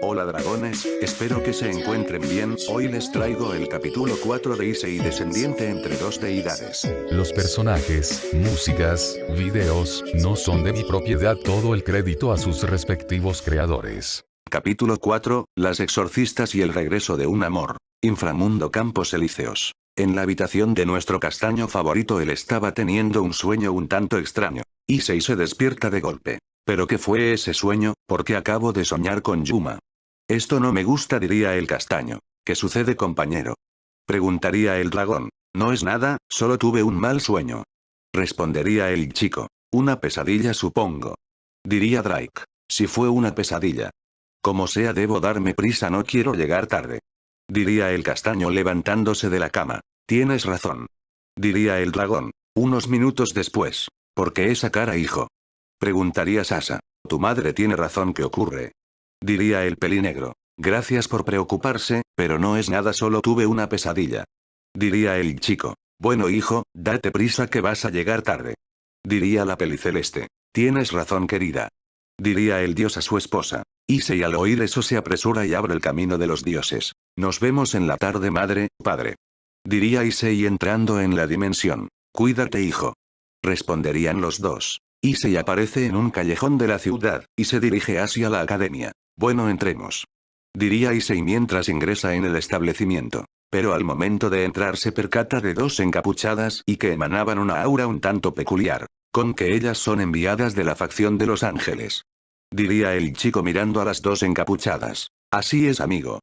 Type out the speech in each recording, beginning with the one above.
Hola dragones, espero que se encuentren bien, hoy les traigo el capítulo 4 de Issei descendiente entre dos deidades. Los personajes, músicas, videos, no son de mi propiedad todo el crédito a sus respectivos creadores. Capítulo 4, Las exorcistas y el regreso de un amor. Inframundo Campos Elíseos. En la habitación de nuestro castaño favorito él estaba teniendo un sueño un tanto extraño. Issei se despierta de golpe. ¿Pero qué fue ese sueño? Porque acabo de soñar con Yuma. Esto no me gusta diría el castaño. ¿Qué sucede compañero? Preguntaría el dragón. No es nada, solo tuve un mal sueño. Respondería el chico. Una pesadilla supongo. Diría Drake. Si fue una pesadilla. Como sea debo darme prisa no quiero llegar tarde. Diría el castaño levantándose de la cama. Tienes razón. Diría el dragón. Unos minutos después. ¿Por qué esa cara hijo? Preguntaría Sasa. Tu madre tiene razón ¿qué ocurre? Diría el pelinegro. Gracias por preocuparse, pero no es nada solo tuve una pesadilla. Diría el chico. Bueno hijo, date prisa que vas a llegar tarde. Diría la peliceleste. Tienes razón querida. Diría el dios a su esposa. Issei al oír eso se apresura y abre el camino de los dioses. Nos vemos en la tarde madre, padre. Diría Issei entrando en la dimensión. Cuídate hijo. Responderían los dos. Issei aparece en un callejón de la ciudad, y se dirige hacia la academia. Bueno entremos. Diría Issei mientras ingresa en el establecimiento. Pero al momento de entrar se percata de dos encapuchadas y que emanaban una aura un tanto peculiar. Con que ellas son enviadas de la facción de los ángeles. Diría el chico mirando a las dos encapuchadas. Así es amigo.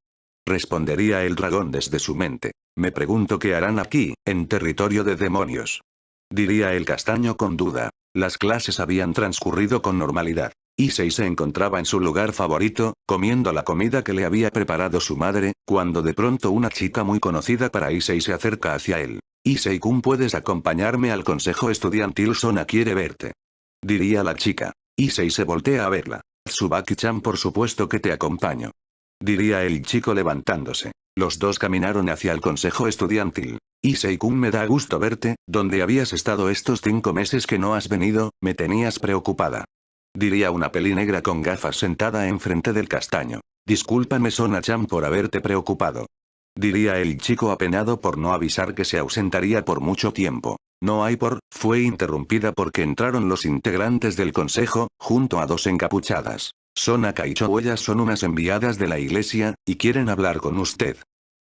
Respondería el dragón desde su mente. Me pregunto qué harán aquí, en territorio de demonios. Diría el castaño con duda. Las clases habían transcurrido con normalidad. Issei se encontraba en su lugar favorito, comiendo la comida que le había preparado su madre, cuando de pronto una chica muy conocida para Issei se acerca hacia él. Issei-kun puedes acompañarme al consejo estudiantil Sona quiere verte. Diría la chica. Issei se voltea a verla. Tsubaki-chan por supuesto que te acompaño. Diría el chico levantándose. Los dos caminaron hacia el consejo estudiantil. Issei-kun me da gusto verte, ¿dónde habías estado estos cinco meses que no has venido? Me tenías preocupada. Diría una peli negra con gafas sentada enfrente del castaño. Discúlpame Sona-chan por haberte preocupado. Diría el chico apenado por no avisar que se ausentaría por mucho tiempo. No hay por, fue interrumpida porque entraron los integrantes del consejo, junto a dos encapuchadas. Sonaka y Chohuellas son unas enviadas de la iglesia, y quieren hablar con usted.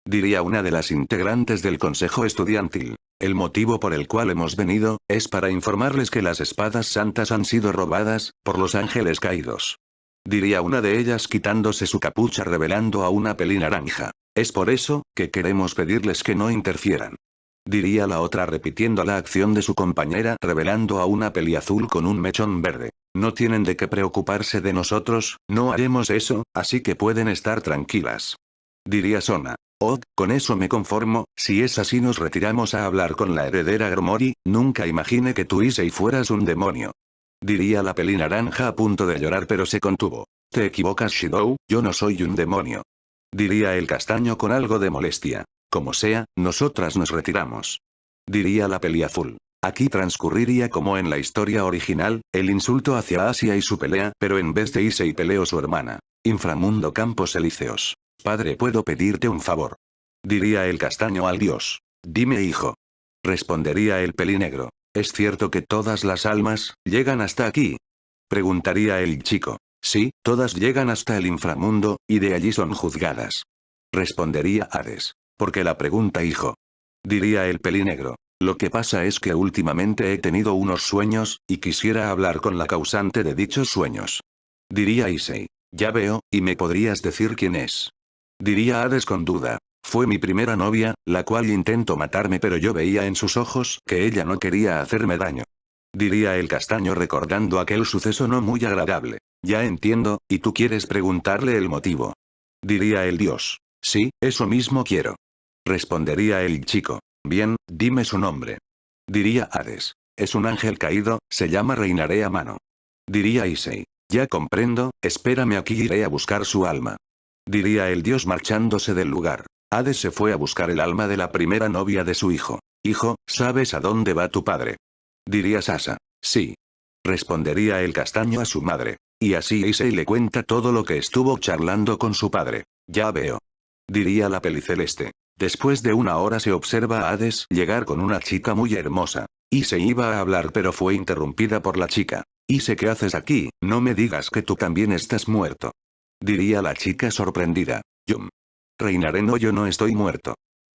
Diría una de las integrantes del consejo estudiantil. El motivo por el cual hemos venido, es para informarles que las espadas santas han sido robadas, por los ángeles caídos. Diría una de ellas quitándose su capucha revelando a una peli naranja. Es por eso, que queremos pedirles que no interfieran. Diría la otra repitiendo la acción de su compañera revelando a una peli azul con un mechón verde. No tienen de qué preocuparse de nosotros, no haremos eso, así que pueden estar tranquilas. Diría Sona. Oh, con eso me conformo, si es así nos retiramos a hablar con la heredera Gromori, nunca imaginé que tú y fueras un demonio. Diría la peli naranja a punto de llorar pero se contuvo. Te equivocas Shidou, yo no soy un demonio. Diría el castaño con algo de molestia. Como sea, nosotras nos retiramos. Diría la peli azul. Aquí transcurriría como en la historia original, el insulto hacia Asia y su pelea, pero en vez de y peleó su hermana. Inframundo Campos Elíseos. Padre ¿puedo pedirte un favor? Diría el castaño al dios. Dime hijo. Respondería el pelinegro. ¿Es cierto que todas las almas, llegan hasta aquí? Preguntaría el chico. Sí, todas llegan hasta el inframundo, y de allí son juzgadas. Respondería Hades. Porque la pregunta hijo? Diría el pelinegro. Lo que pasa es que últimamente he tenido unos sueños, y quisiera hablar con la causante de dichos sueños. Diría Issei. Ya veo, y me podrías decir quién es. Diría Hades con duda. Fue mi primera novia, la cual intentó matarme pero yo veía en sus ojos que ella no quería hacerme daño. Diría el castaño recordando aquel suceso no muy agradable. Ya entiendo, y tú quieres preguntarle el motivo. Diría el dios. Sí, eso mismo quiero. Respondería el chico. Bien, dime su nombre. Diría Hades. Es un ángel caído, se llama Reinaré a mano. Diría Issei. Ya comprendo, espérame aquí iré a buscar su alma. Diría el dios marchándose del lugar. Hades se fue a buscar el alma de la primera novia de su hijo. Hijo, ¿sabes a dónde va tu padre? Diría Sasa. Sí. Respondería el castaño a su madre. Y así Issei le cuenta todo lo que estuvo charlando con su padre. Ya veo. Diría la peliceleste. Después de una hora se observa a Hades llegar con una chica muy hermosa. Y se iba a hablar pero fue interrumpida por la chica. ¿Y sé qué haces aquí? No me digas que tú también estás muerto. Diría la chica sorprendida. Yum. Reinaré no yo no estoy muerto.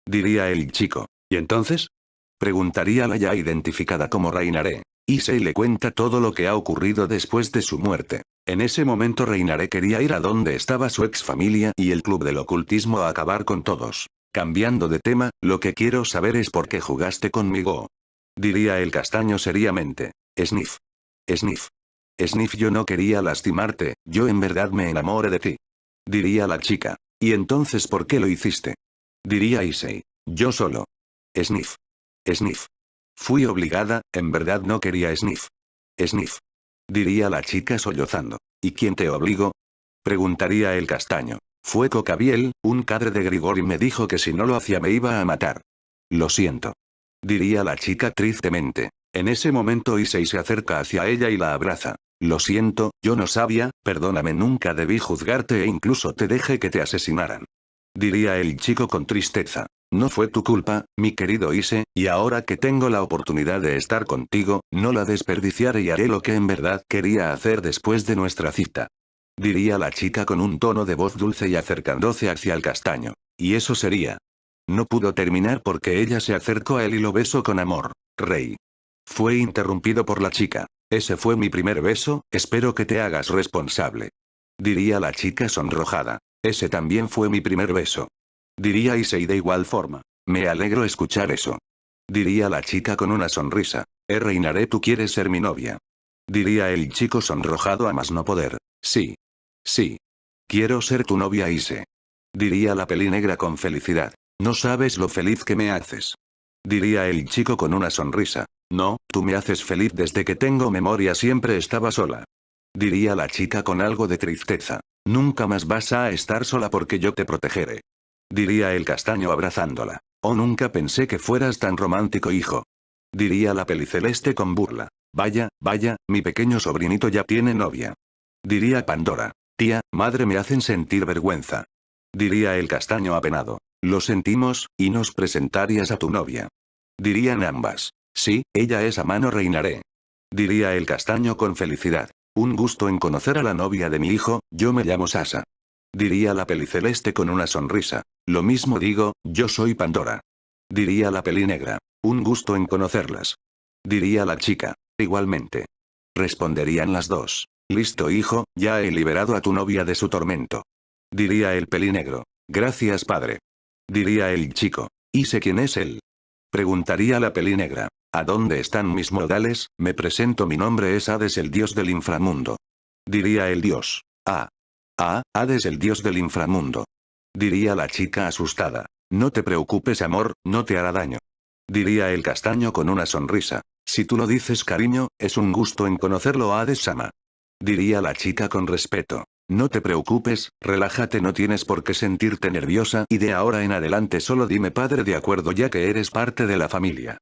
Diría el chico. ¿Y entonces? Preguntaría la ya identificada como Reinaré. Issei le cuenta todo lo que ha ocurrido después de su muerte. En ese momento Reinaré quería ir a donde estaba su ex familia y el club del ocultismo a acabar con todos. Cambiando de tema, lo que quiero saber es por qué jugaste conmigo. Diría el castaño seriamente. Sniff. Sniff. Sniff yo no quería lastimarte, yo en verdad me enamoré de ti. Diría la chica. ¿Y entonces por qué lo hiciste? Diría Issei. Yo solo. Sniff. Sniff. Fui obligada, en verdad no quería Sniff. Sniff. Diría la chica sollozando. ¿Y quién te obligó? Preguntaría el castaño. Fue Cocabiel, un cadre de Grigori me dijo que si no lo hacía me iba a matar. Lo siento. Diría la chica tristemente. En ese momento Issei se acerca hacia ella y la abraza. Lo siento, yo no sabía, perdóname nunca debí juzgarte e incluso te dejé que te asesinaran. Diría el chico con tristeza. No fue tu culpa, mi querido Ise, y ahora que tengo la oportunidad de estar contigo, no la desperdiciaré y haré lo que en verdad quería hacer después de nuestra cita. Diría la chica con un tono de voz dulce y acercándose hacia el castaño. Y eso sería. No pudo terminar porque ella se acercó a él y lo besó con amor. Rey. Fue interrumpido por la chica. Ese fue mi primer beso, espero que te hagas responsable. Diría la chica sonrojada. Ese también fue mi primer beso. Diría Issei de igual forma. Me alegro escuchar eso. Diría la chica con una sonrisa. Eh reinaré tú quieres ser mi novia. Diría el chico sonrojado a más no poder. Sí. Sí. Quiero ser tu novia Ise. Diría la peli negra con felicidad. No sabes lo feliz que me haces. Diría el chico con una sonrisa. No, tú me haces feliz desde que tengo memoria siempre estaba sola. Diría la chica con algo de tristeza. Nunca más vas a estar sola porque yo te protegeré. Diría el castaño abrazándola. Oh nunca pensé que fueras tan romántico hijo. Diría la peliceleste con burla. Vaya, vaya, mi pequeño sobrinito ya tiene novia. Diría Pandora. Tía, madre me hacen sentir vergüenza. Diría el castaño apenado. Lo sentimos, y nos presentarías a tu novia. Dirían ambas. Sí, ella es a mano reinaré. Diría el castaño con felicidad. Un gusto en conocer a la novia de mi hijo, yo me llamo Sasa. Diría la peliceleste con una sonrisa. Lo mismo digo, yo soy Pandora. Diría la pelinegra. Un gusto en conocerlas. Diría la chica. Igualmente. Responderían las dos. Listo hijo, ya he liberado a tu novia de su tormento. Diría el pelinegro. Gracias padre. Diría el chico. ¿Y sé quién es él? Preguntaría la pelinegra. ¿A dónde están mis modales? Me presento mi nombre es Hades el dios del inframundo. Diría el dios. Ah. Ah, Hades el dios del inframundo. Diría la chica asustada. No te preocupes amor, no te hará daño. Diría el castaño con una sonrisa. Si tú lo dices cariño, es un gusto en conocerlo Hades Sama. Diría la chica con respeto. No te preocupes, relájate no tienes por qué sentirte nerviosa y de ahora en adelante solo dime padre de acuerdo ya que eres parte de la familia.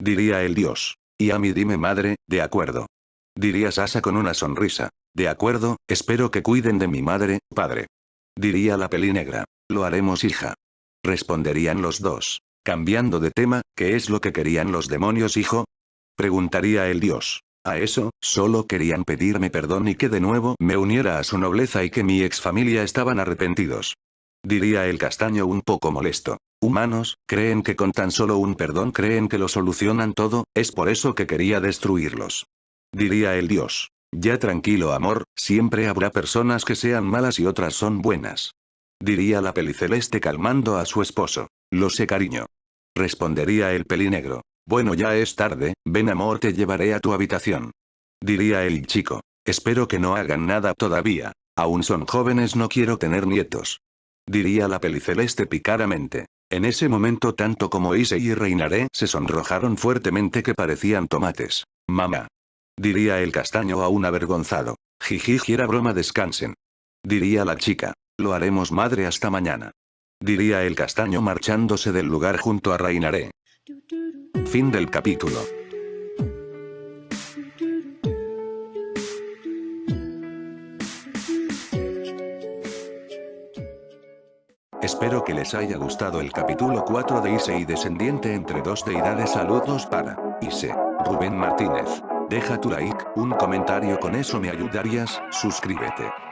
Diría el dios. Y a mí dime madre, de acuerdo. Diría Sasa con una sonrisa. De acuerdo, espero que cuiden de mi madre, padre. Diría la pelinegra. Lo haremos hija. Responderían los dos. Cambiando de tema, ¿qué es lo que querían los demonios hijo? Preguntaría el dios. A eso, solo querían pedirme perdón y que de nuevo me uniera a su nobleza y que mi ex familia estaban arrepentidos. Diría el castaño un poco molesto. Humanos, creen que con tan solo un perdón creen que lo solucionan todo, es por eso que quería destruirlos. Diría el dios. Ya tranquilo amor, siempre habrá personas que sean malas y otras son buenas. Diría la peliceleste calmando a su esposo. Lo sé cariño. Respondería el pelinegro. Bueno ya es tarde, ven amor te llevaré a tu habitación. Diría el chico. Espero que no hagan nada todavía. Aún son jóvenes no quiero tener nietos. Diría la peliceleste picaramente. En ese momento tanto como Ise y Reinaré se sonrojaron fuertemente que parecían tomates. Mamá. Diría el castaño aún avergonzado. Jiji era broma descansen. Diría la chica. Lo haremos madre hasta mañana. Diría el castaño marchándose del lugar junto a Rainaré. Fin del capítulo. Espero que les haya gustado el capítulo 4 de Ise y descendiente entre dos deidades saludos para Ise. Rubén Martínez. Deja tu like, un comentario con eso me ayudarías, suscríbete.